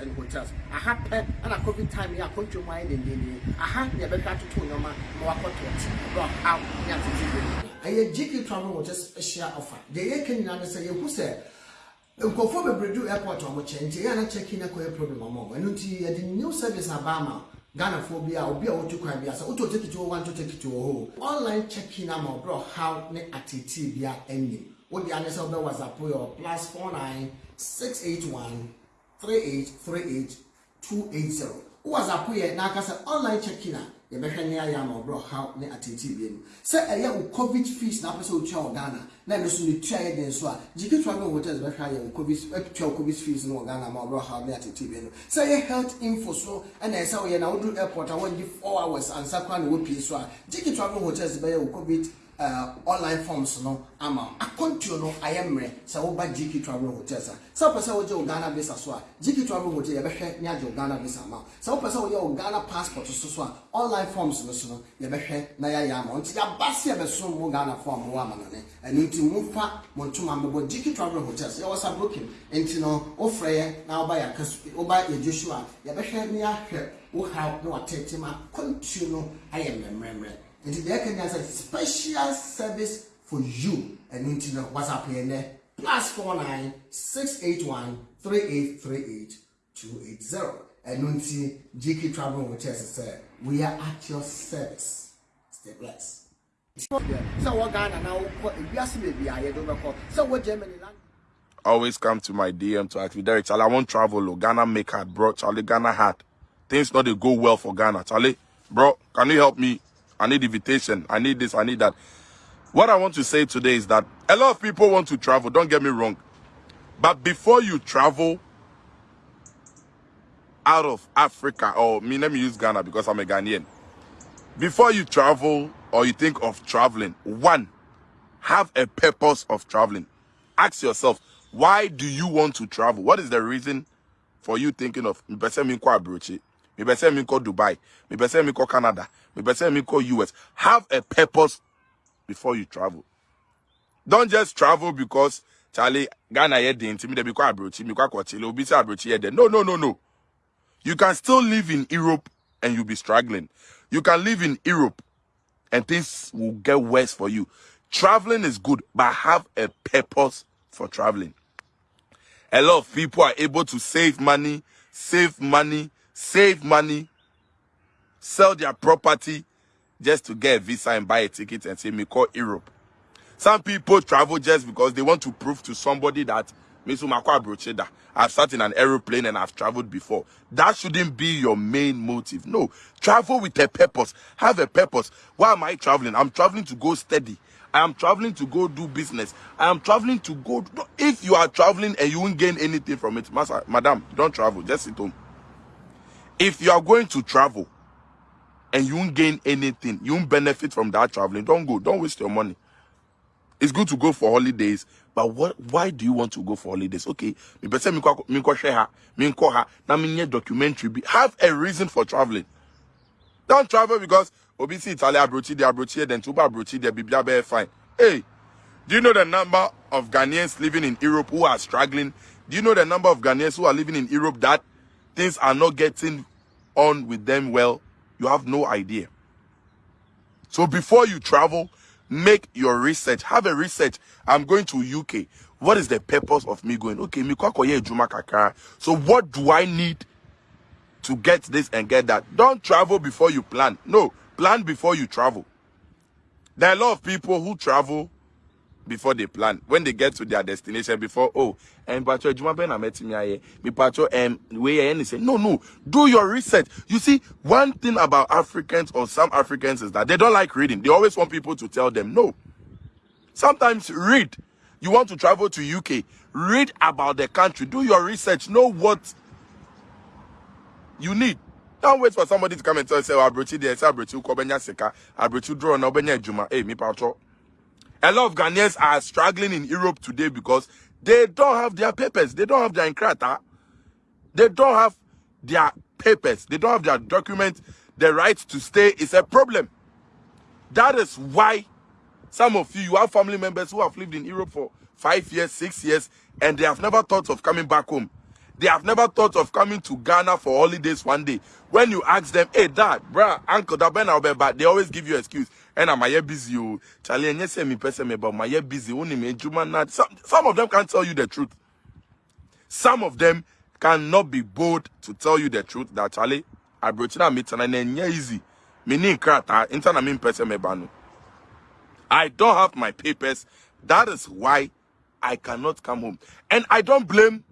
and hotels. Aha pɛ ɛna covid time yɛ akɔntwom ayɛ dendenden aha na yɛbɛhwɛ atoto nneɛma na wakɔtɔ ɔte bro how ne atete yɛ ɛyɛ gk travel hotel special offer. Deɛ yɛka nyinaa ne sɛ yɛhu sɛ nkurɔfoɔ bebree du airport a wɔkyɛ nti yɛn ana check in akɔyɛ problem ama wɔn. Ɛno nti yɛde new service aba ama ghanafoɔ bi a obi a wotu kwan bi asa wotɔ tikiti wɔ one to tikiti wɔ hɔ. Online check in ama ɔbrɔ how ne atete bi a ɛnyɛ wode ane sɛ wobɛ whatsapp yɛ plus four nine six eight one three eight three eight two eight zero. Whatsapp yɛ n'aka sɛ online check in a yɛbɛhwɛ ne ayɛ ama ɔbrɔ how ne atete bi anim sɛ ɛyɛ wo covid fees na apɛ sɛ wotua wɔ ghana na ɛno so ne tua yɛ den so a gk travel hotels bɛhwɛ ayɛ wo covid atua wo covid fees no wɔ ghana ama ɔbrɔ how ne atete bi anim sɛ ɛyɛ health info so ɛna ɛsɛ woyɛ na woduru airport a wɔgye four hours ansa koraa na wɔpie so a gk travel hotels bɛyɛ wo covid online forms no ama akɔntuo no ayɛ mmerɛ sɛ woba gk travel hotels a. Sɛ wopɛ sɛ wogye wo ghana visa so a gk travel hotel yɛbɛhwɛ ne agye wo ghana visa ma wo. Sɛ wopɛ sɛ woyɛ wo ghana passport so so a online forms no so no yɛbɛhwɛ na yɛayɛ ama wo. Nti yɛaba se yɛbɛsom mo ghanafoɔ a mowɔ amanane. Ɛno nti momfa mo ntoma mmɛbɔ gk travel hotels. Yɛwɔ sa broken. Nti no wofrɛ yɛ na woba yɛ woba yɛgye so a yɛbɛhwɛ ne yɛahwɛ wo haw na watete ma. Akɔntuo no ayɛ mmerɛmmerɛmmerɛ nti deɛ ɛka nyɛ sɛ special service for you ɛno nti no whatsapp yɛ nɛ plus four nine six eight one three eight three eight two eight zero ɛno nti gk travel hotels sɛ we are at your service stay blessed. always come to my DM to ask me, Derek, Charlie, I want travel. Oh, Ghana make hard, bro. Charlie, Ghana hard. Things not they go well for Ghana. Charlie, bro, can you help me? I need invitation. I need this. I need that. What I want to say today is that a lot of people want to travel. Don't get me wrong. But before you travel out of Africa, or me, let me use Ghana because I'm a Ghanaian. Before you travel or you think of traveling, one, have a purpose of traveling. Ask yourself, why do you want to travel? What is the reason for you thinking of me pese me nkɔ Dubai, me pese me nkɔ Canada, me pese me nkɔ US. Have a purpose before you travel. Don't just travel because Charlie Ghana here dey intimidate me kɔ abrochi, me kɔ akɔchile, obi abrochi here there. No, no, no, no. You can still live in Europe and you'll be struggling. You can live in Europe and things will get worse for you. Traveling is good, but have a purpose for traveling. A lot of people are able to save money, save money, save money, sell their property just to get a visa and buy a ticket and say, me call Europe. Some people travel just because they want to prove to somebody that I've sat in an aeroplane and I've traveled before. That shouldn't be your main motive. No, travel with a purpose. Have a purpose. Why am I traveling? I'm traveling to go steady. I am traveling to go do business. I am traveling to go. If you are traveling and you won't gain anything from it, madam, don't travel. Just sit home. If you are going to travel and you won't gain anything, you won't benefit from that traveling, don't go. Don't waste your money. It's good to go for holidays, but what? Why do you want to go for holidays? Okay, me person me kwa share ha, me ha, na me documentary. Have a reason for traveling. Don't travel because obisi Italy abrochi the abrochi then tuba abrochi the bibia be fine. Hey, do you know the number of Ghanaians living in Europe who are struggling? Do you know the number of Ghanaians who are living in Europe that things are not getting on with them well? You have no idea. So before you travel, make your research. Have a research. I'm going to UK. What is the purpose of me going? Okay, me kwa koye ejuma. So what do I need to get this and get that? Don't travel before you plan. No, plan before you travel. There are a lot of people who travel before they plan. When they get to their destination, before oh, and pacho ejuma ben ameti mi aye, mi pacho um we and say no no, do your research. You see, one thing about Africans or some Africans is that they don't like reading. They always want people to tell them no. Sometimes read. You want to travel to UK, read about the country, do your research, know what you need. Don't wait for somebody to come and tell you, say, Abrochi there, say, Abrochi, Kobenya Seka, Abrochi draw, no, Benya Juma. Hey, me pacho. A lot of Ghanaians are struggling in Europe today because they don't have their papers. They don't have their inkrata. They don't have their papers. They don't have their documents. The right to stay is a problem. That is why some of you, you have family members who have lived in Europe for five years, six years, and they have never thought of coming back home. They have never thought of coming to Ghana for holidays one day. When you ask them, hey, dad, bruh, uncle, that ben back, they always give you excuse. And I'm here busy. oh. Charlie, and you say me person about my year busy. Only me not. Some, some of them can't tell you the truth. Some of them cannot be bold to tell you the truth that Charlie, I brought you meet and then easy. Me ni krata, interna me person me banu. I don't have my papers. That is why I cannot come home. And I don't blame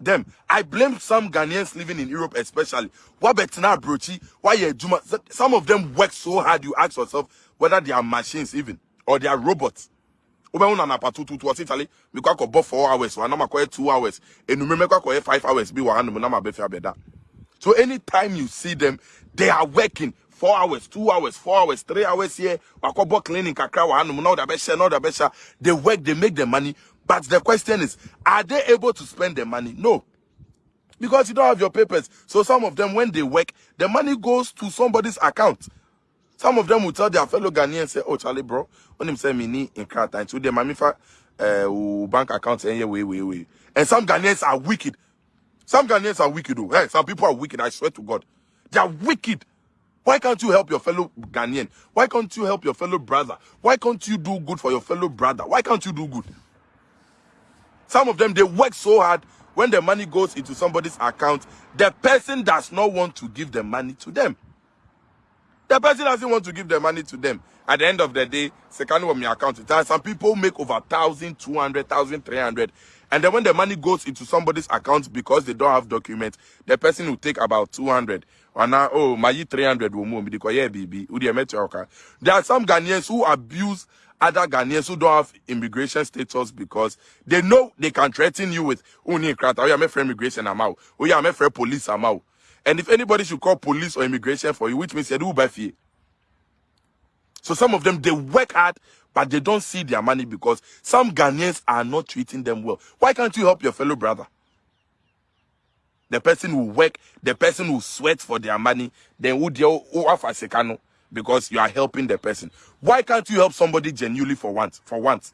them. I blame some Ghanaians living in Europe, especially. What betina brochi? Why Juma? Some of them work so hard. You ask yourself whether they are machines even or they are robots. Obe una na patu tu tu ati tali. Mi kwa ko hours. Wa na ma kwa two hours. Enu me kwa ko five hours. Bi wa anu na ma be fi abeda. So anytime you see them, they are working four hours, two hours, four hours, three hours here. Wakobo cleaning kakra wa anu now the best now the best. They work, they make the money. But the question is, are they able to spend the money? No. Because you don't have your papers. So some of them, when they work, the money goes to somebody's account. Some of them will tell their fellow Ghanaians, say, Oh, Charlie, bro, when him say me need in crowd time, so the money for uh, bank account, and yeah, wait, wait. And some Ghanaians are wicked. Some Ghanaians are wicked. Oh. Hey, some people are wicked. I swear to God. They are wicked. Why can't you help your fellow Ghanaian? Why can't you help your fellow brother? Why can't you do good for your fellow brother? Why can't you do good? Some of them, they work so hard. When the money goes into somebody's account, the person does not want to give the money to them. The person doesn't want to give the money to them. At the end of the day, second one my account. Some people make over 1,200, 1,300. And then when the money goes into somebody's account because they don't have documents, the person will take about 200. And now, oh, my 300 will move. There are some Ghanaians who abuse other Ghanaians who don't have immigration status because they know they can threaten you with oh, crowd. Oh, yeah, my friend immigration I'm out. Oh, yeah, my friend police I'm out. And if anybody should call police or immigration for you, which means you do by fee. So some of them they work hard, but they don't see their money because some Ghanaians are not treating them well. Why can't you help your fellow brother? The person who work, the person who sweat for their money, then who they who have a secano because you are helping the person. Why can't you help somebody genuinely for once? For once.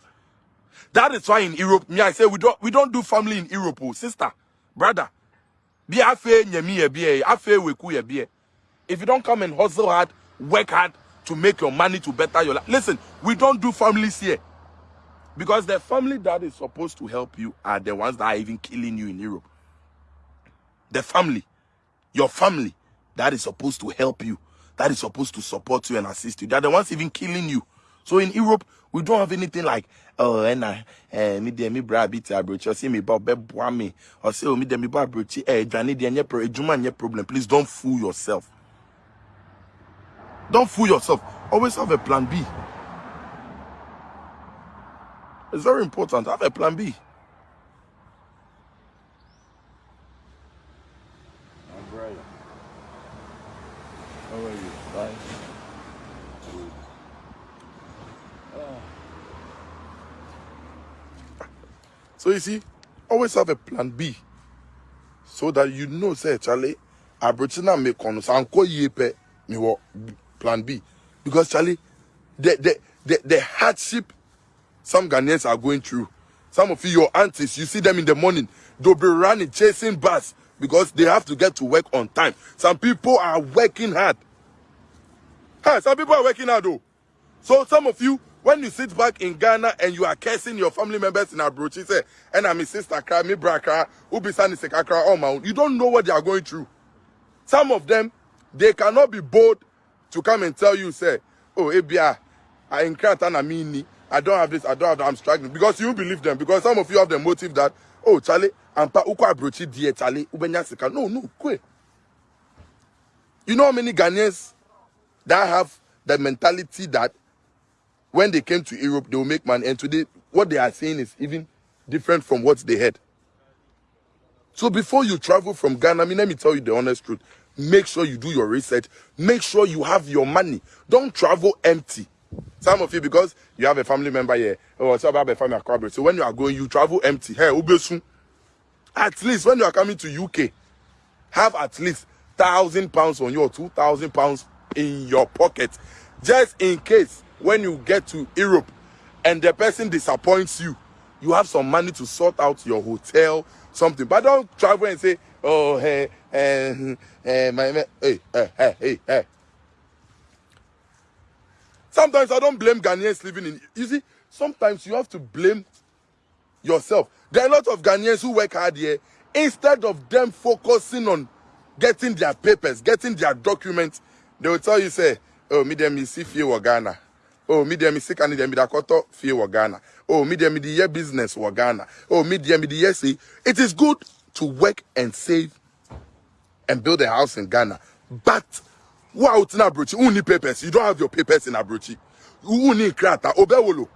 That is why in Europe, me I say we don't we don't do family in Europe, oh, sister, brother. Be afe weku ye be. If you don't come and hustle hard, work hard to make your money to better your life. Listen, we don't do families here. Because the family that is supposed to help you are the ones that are even killing you in Europe. The family, your family that is supposed to help you that is supposed to support you and assist you. They're the ones even killing you. So in Europe, we don't have anything like, oh, and I, eh, me de me bra bit abroach, or see me about me, or say, oh, me de me bra abroach, eh, Johnny, de nye problem. Please don't fool yourself. Don't fool yourself. Always have a plan B. It's very important. Have a plan B. How are you? Fine. So you see, always have a plan B. So that you know, say, Charlie, Abrochina me kono sanko yepe me wo plan B. Because Charlie, the, the, the, the hardship some Ghanaians are going through. Some of you, your aunties, you see them in the morning, they'll be running, chasing bus because they have to get to work on time. Some people are working hard. Hey, some people are working hard though. So some of you, when you sit back in Ghana and you are cursing your family members in Abrochi, say, and I'm a sister cry, me braka, ubisani sekakra, oh my, you don't know what they are going through. Some of them, they cannot be bold to come and tell you, say, oh, eh, Ebia, I na mini, I don't have this, I don't have that, I'm struggling. Because you believe them. Because some of you have the motive that, oh, Charlie, ampa uko Abrochi die Charlie, ubenya seka. No, no, kwe. You know how many Ghanaians that have the mentality that when they came to Europe, they will make money. And today, what they are saying is even different from what they had. So before you travel from Ghana, I mean, let me tell you the honest truth. Make sure you do your research. Make sure you have your money. Don't travel empty. Some of you, because you have a family member here, or so about a family. So when you are going, you travel empty. Hey, Ubesun. At least when you are coming to UK, have at least thousand pounds on you or two thousand pounds in your pocket just in case when you get to Europe and the person disappoints you, you have some money to sort out your hotel, something. But don't travel and say, oh, hey, eh, eh, my, my, hey, hey, hey, hey, hey. Sometimes I don't blame Ghanaians living in. You see, sometimes you have to blame yourself. There are a lot of Ghanaians who work hard here. Instead of them focusing on getting their papers, getting their documents, they will tell you, say, oh, me dem is see fear Ghana. Oh, me dem is sick and dem da koto fear Ghana. Oh, me dem the business wa Ghana. Oh, me dem the see. It is good to work and save and build a house in Ghana. But Who out in Abrochi? Who need papers? You don't have your papers in Abrochi. Who need krata? Obewolo.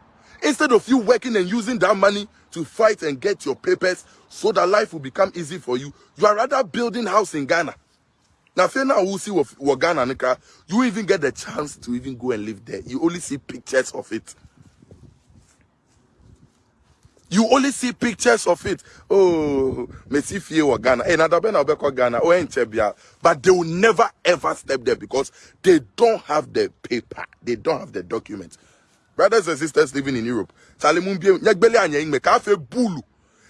Instead of you working and using that money to fight and get your papers so that life will become easy for you, you are rather building house in Ghana. Now, if you now who see what Ghana, Nika, you even get the chance to even go and live there. You only see pictures of it. You only see pictures of it. Oh, Messi Fie or Ghana. Eh, hey, Nadabe na Obeko Ghana. Oh, eh, Enchebia. But they will never ever step there because they don't have the paper. They don't have the documents. Brothers and sisters living in Europe. Salimumbie, nyagbele anya ingme, ka fe bulu.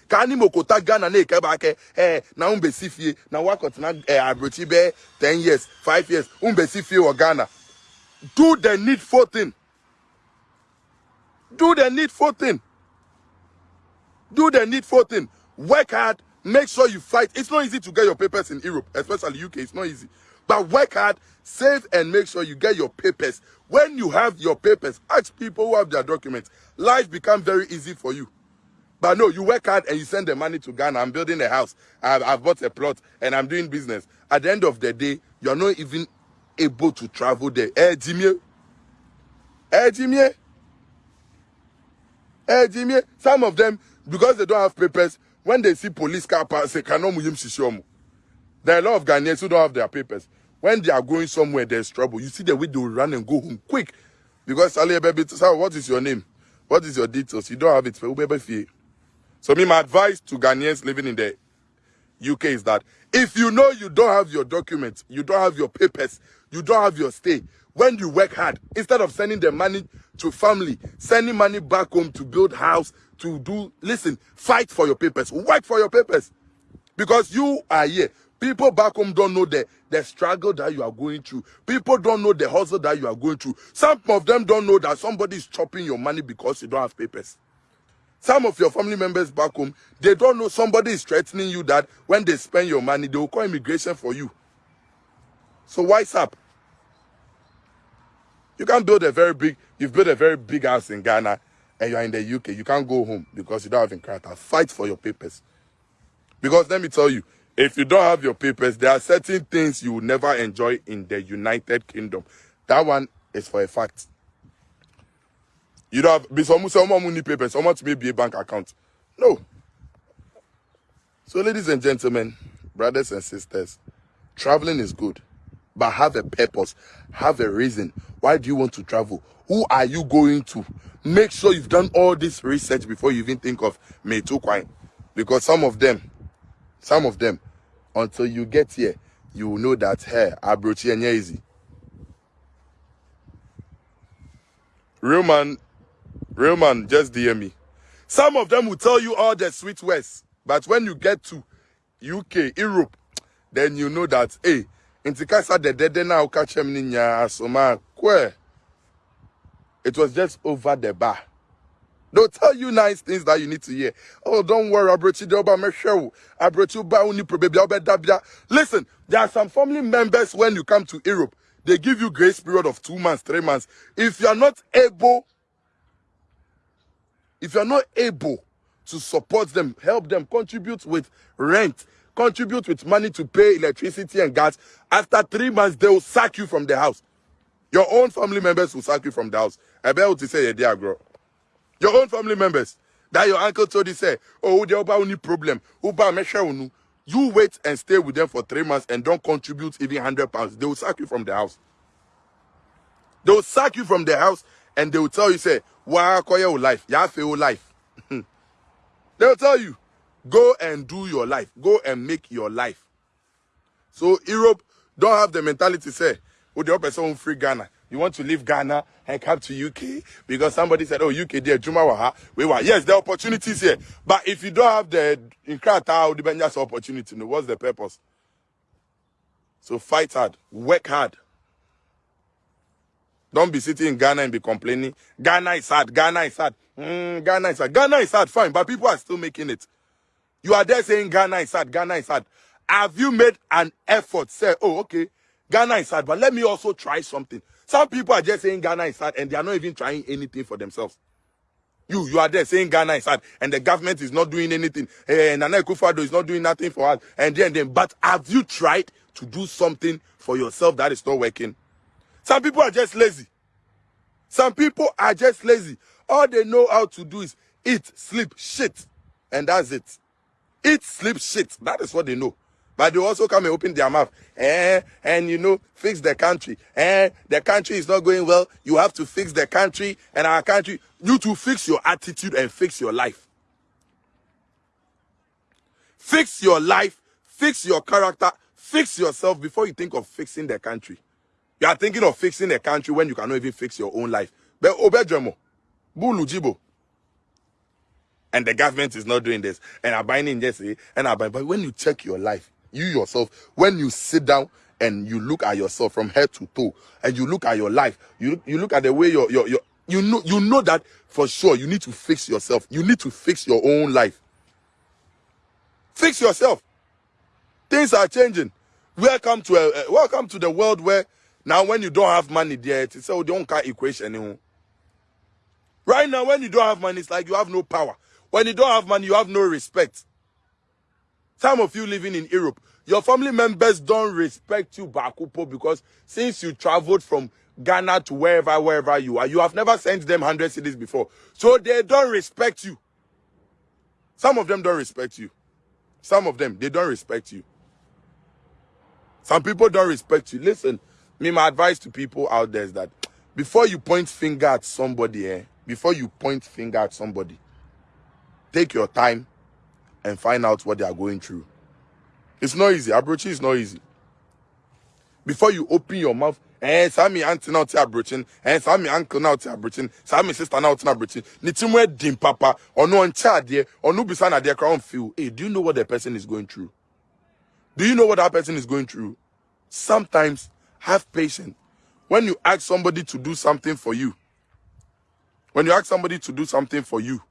Ka ani mokota Ghana na ike ba ke, eh, na umbe fie, na wakot na eh, abrochi be 10 years, 5 years, umbe si fie or Ghana. Do the needful thing. Do the needful thing do the needful thing work hard make sure you fight it's not easy to get your papers in europe especially uk it's not easy but work hard save and make sure you get your papers. When you have your papers ask people who have their documents. Life becomes very easy for you. But no you work hard and you send the money to ghana. I'm building a house. I've, I've bought a plot and i'm doing business. At the end of the day you're not even able to travel there. Eh jimmy? Eh jimmy? Eh jimmy? Some of them because they don't have papers, when they see police car pass, they cannot move. Him There are a lot of Ghanaians who don't have their papers. When they are going somewhere, there's trouble. You see the way they will run and go home quick. Because Ali baby, what is your name? What is your details? You don't have it. So me, my advice to Ghanaians living in the UK is that if you know you don't have your documents, you don't have your papers, you don't have your stay, when you work hard, instead of sending the money to family, sending money back home to build house, to do, listen, fight for your papers, work for your papers. Because you are here. People back home don't know the, the struggle that you are going through. People don't know the hustle that you are going through. Some of them don't know that somebody is chopping your money because you don't have papers. Some of your family members back home, they don't know somebody is threatening you that when they spend your money, they will call immigration for you. So wise up. You can build a very big, you've built a very big house in Ghana and you're in the UK. You can't go home because you don't have inkrata. Fight for your papers. Because let me tell you, if you don't have your papers, there are certain things you will never enjoy in the United Kingdom. That one is for a fact. You don't have some someone money papers, someone to maybe a bank account. No. So, ladies and gentlemen, brothers and sisters, traveling is good, but have a purpose, have a reason. Why do you want to travel? Who are you going to? Make sure you've done all this research before you even think of Metu Kwine. Because some of them, some of them, until you get here, you will know that hey, Abrochi and easy. Real man Real man, just DM me. Some of them will tell you all the sweet words, but when you get to UK, Europe, then you know that, hey, intikasa de dede na ukache mninya asoma. It was just over the bar. They'll tell you nice things that you need to hear. Oh, don't worry, i Abrochi Doba Meshew. Abrochi Ba Uni Dabia. Listen, there are some family members when you come to Europe, they give you grace period of two months, three months. If you are not able if you're not able to support them, help them, contribute with rent, contribute with money to pay electricity and gas, after three months, they will sack you from the house. Your own family members will sack you from the house. I bet to say, yeah, girl. Your own family members. That your uncle told you, say, oh, the Oba only problem. You wait and stay with them for three months and don't contribute even 100 pounds. They will sack you from the house. They will sack you from the house and they will tell you, say, Wa your life. Ya feel life. They'll tell you, go and do your life. Go and make your life. So Europe don't have the mentality say, oh, the person free Ghana. You want to leave Ghana and come to UK because somebody said, "Oh, UK there, Juma Waha." We were yes, there are opportunities here, but if you don't have the Inkrata or the opportunity, what's the purpose? So fight hard, work hard. Don't be sitting in Ghana and be complaining. Ghana is hard. Ghana is hard. Mm, Ghana is hard. Ghana is hard, fine, but people are still making it. You are there saying Ghana is hard. Ghana is hard. Have you made an effort? Say, oh, okay, Ghana is hard, but let me also try something. Some people are just saying Ghana is sad and they are not even trying anything for themselves. You, you are there saying Ghana is sad and the government is not doing anything. Eh, Nana Akufo-Addo is not doing nothing for us. And then, then, but have you tried to do something for yourself that is not working? Some people are just lazy. Some people are just lazy. All they know how to do is eat, sleep, shit. And that's it. Eat, sleep, shit. That is what they know. But they also come and open their mouth. Eh, and you know, fix the country. Eh, the country is not going well. You have to fix the country and our country. You to fix your attitude and fix your life. Fix your life, fix your character, fix yourself before you think of fixing the country. You are thinking of fixing the country when you cannot even fix your own life. But Obejemo, Bulu Jibo. And the government is not doing this. And Abine in Jesse. And Abine. But when you check your life, you yourself, when you sit down and you look at yourself from head to toe, and you look at your life, you you look at the way your your, you know you know that for sure you need to fix yourself. You need to fix your own life. Fix yourself. Things are changing. Welcome to a, uh, welcome to the world where now when you don't have money there, it's a don't car equation anymore. Right now, when you don't have money, it's like you have no power. When you don't have money, you have no respect. Some of you living in Europe, your family members don't respect you, Bakupo, because since you traveled from Ghana to wherever, wherever you are, you have never sent them 100 cedis before. So they don't respect you. Some of them don't respect you. Some of them, they don't respect you. Some people don't respect you. Listen, me, my advice to people out there is that before you point finger at somebody, eh, before you point finger at somebody, take your time and find out what they are going through. It's not easy. Approaching is not easy. Before you open your mouth, eh, Sammy auntie now to approaching, eh, Sammy uncle now to approaching, Sammy sister now to approaching. Nitimwe dim papa, or no one child there, or no besana there crown feel. Hey, do you know what the person is going through? Do you know what that person is going through? Sometimes have patience. When you ask somebody to do something for you, when you ask somebody to do something for you,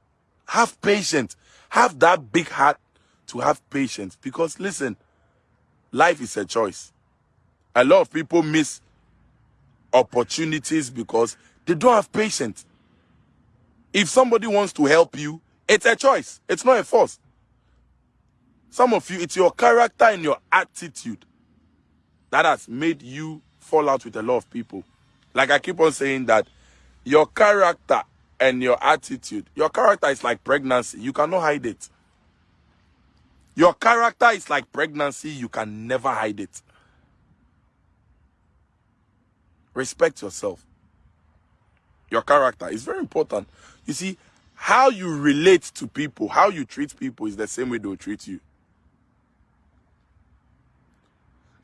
have patience. Have that big heart to have patience. Because listen, life is a choice. A lot of people miss opportunities because they don't have patience. If somebody wants to help you, it's a choice. It's not a force. Some of you, it's your character and your attitude that has made you fall out with a lot of people. Like I keep on saying that your character and your attitude, your character is like pregnancy. You cannot hide it. Your character is like pregnancy. You can never hide it. Respect yourself. Your character is very important. You see, how you relate to people, how you treat people is the same way they'll treat you.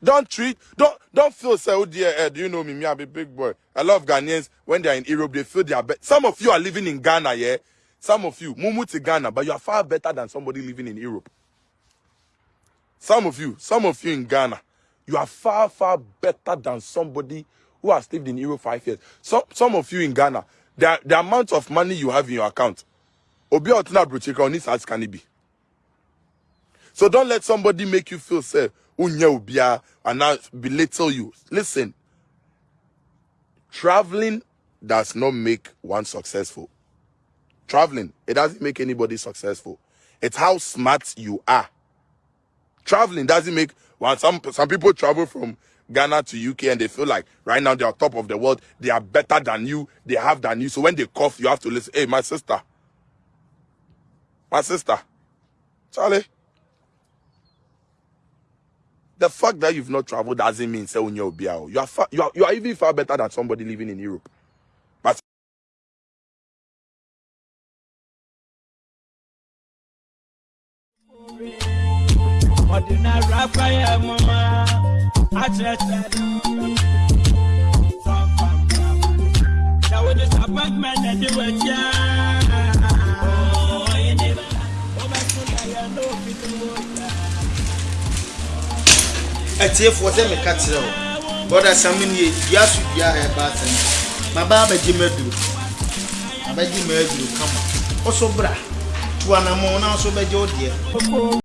Don't treat, don't don't feel say, oh dear, eh, do you know me? Me, I'm a big boy. I love Ghanaians when they're in Europe, they feel they are better. Some of you are living in Ghana, yeah. Some of you, mumu to Ghana, but you are far better than somebody living in Europe. Some of you, some of you in Ghana, you are far, far better than somebody who has lived in Europe five years. Some some of you in Ghana, the, the amount of money you have in your account, Obi Otina can it be? So don't let somebody make you feel say, ubia and now belittle you. Listen, traveling does not make one successful. Traveling, it doesn't make anybody successful. It's how smart you are. Traveling doesn't make one. Some some people travel from Ghana to UK and they feel like right now they are top of the world. They are better than you. They have than you. So when they cough, you have to listen. Hey, my sister, my sister, Charlie. The fact that you've not traveled doesn't mean say when you're You are you are you are even far better than somebody living in Europe. But Ordinary atiefoɔ sɛ meka kyerɛ wo. Bɔda same ne dua so dua a ɛba asɛm maba abɛgye ma aduro abɛgye ma aduro kama. Wo so bra. To anammɔn na so bɛgye wo deɛ